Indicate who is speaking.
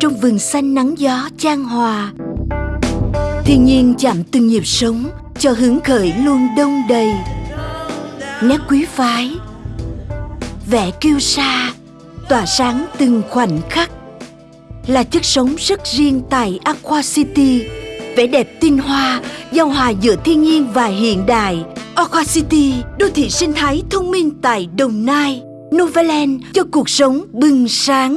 Speaker 1: trong vườn xanh nắng gió chan hòa. Thiên nhiên chạm từng nhịp sống, cho hứng khởi luôn đông đầy. Nét quý phái, vẻ kiêu sa, tỏa sáng từng khoảnh khắc. Là chất sống rất riêng tại Aqua City, vẻ đẹp tinh hoa, giao hòa giữa thiên nhiên và hiện đại. Aqua City, đô thị sinh thái thông minh tại Đồng Nai Novaland cho cuộc sống bừng sáng.